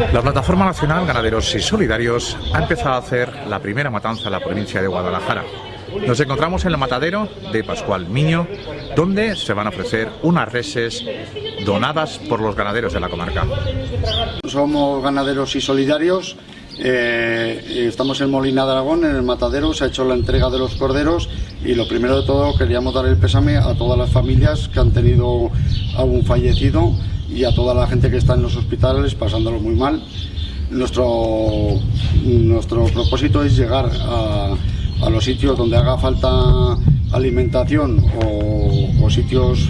La Plataforma Nacional Ganaderos y Solidarios ha empezado a hacer la primera matanza en la provincia de Guadalajara. Nos encontramos en el matadero de Pascual Miño, donde se van a ofrecer unas reses donadas por los ganaderos de la comarca. Somos ganaderos y solidarios. eh, estamos en Molina de Aragón, en el matadero, se ha hecho la entrega de los corderos y lo primero de todo queríamos dar el pésame a todas las familias que han tenido algún fallecido y a toda la gente que está en los hospitales pasándolo muy mal. Nuestro, nuestro propósito es llegar a, a los sitios donde haga falta alimentación o, sitios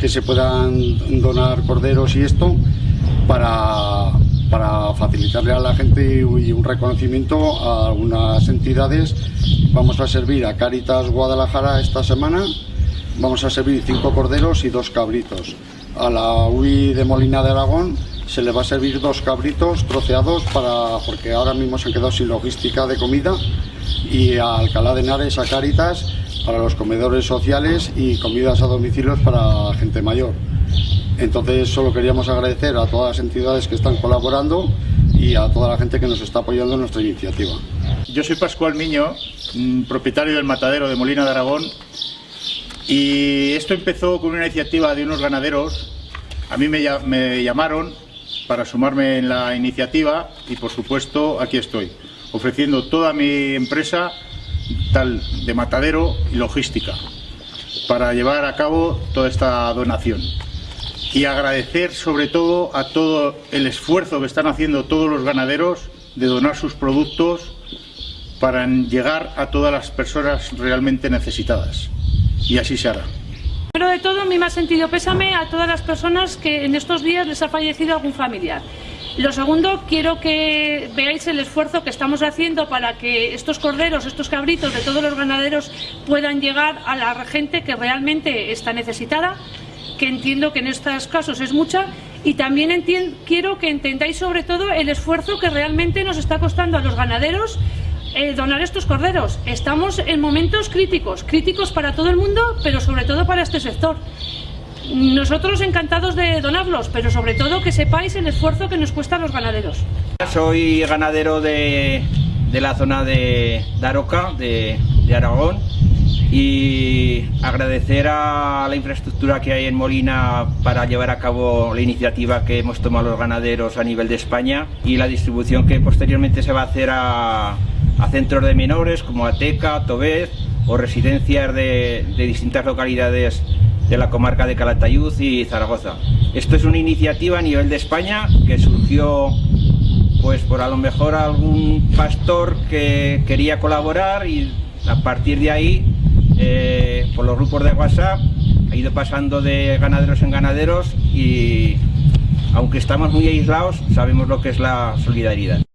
que se puedan donar corderos y esto para, para facilitarle a la gente y un reconocimiento a algunas entidades. Vamos a servir a Caritas Guadalajara esta semana, vamos a servir cinco corderos y dos cabritos. A la UI de Molina de Aragón se le va a servir dos cabritos troceados para, porque ahora mismo se han quedado sin logística de comida y a Alcalá de Henares a Caritas para los comedores sociales y comidas a domicilios para gente mayor. Entonces solo queríamos agradecer a todas las entidades que están colaborando y a toda la gente que nos está apoyando en nuestra iniciativa. Yo soy Pascual Miño, mm, propietario del matadero de Molina de Aragón y esto empezó con una iniciativa de unos ganaderos. A mí me, lla- me llamaron para sumarme en la iniciativa y por supuesto aquí estoy, ofreciendo toda mi empresa tal de matadero y logística para llevar a cabo toda esta donación. Y agradecer sobre todo a todo el esfuerzo que están haciendo todos los ganaderos de donar sus productos para llegar a todas las personas realmente necesitadas. Y así se hará. Primero de todo, mi más sentido pésame a todas las personas que en estos días les ha fallecido algún familiar. Lo segundo, quiero que veáis el esfuerzo que estamos haciendo para que estos corderos, estos cabritos de todos los ganaderos puedan llegar a la gente que realmente está necesitada, que entiendo que en estos casos es mucha, y también quiero que entendáis sobre todo el esfuerzo que realmente nos está costando a los ganaderos eh, donar estos corderos. Estamos en momentos críticos, críticos para todo el mundo, pero sobre todo para este sector. Nosotros encantados de donarlos, pero sobre todo que sepáis el esfuerzo que nos cuesta a los ganaderos. Soy ganadero de, de la zona de Daroca, de, de Aragón, y agradecer a la infraestructura que hay en Molina para llevar a cabo la iniciativa que hemos tomado los ganaderos a nivel de España y la distribución que posteriormente se va a hacer a, a centros de menores como Ateca, Tobez o residencias de, de distintas localidades de la comarca de Calatayud y Zaragoza. Esto es una iniciativa a nivel de España que surgió pues por a lo mejor algún pastor que quería colaborar y a partir de ahí eh, por los grupos de WhatsApp ha ido pasando de ganaderos en ganaderos y aunque estamos muy aislados sabemos lo que es la solidaridad.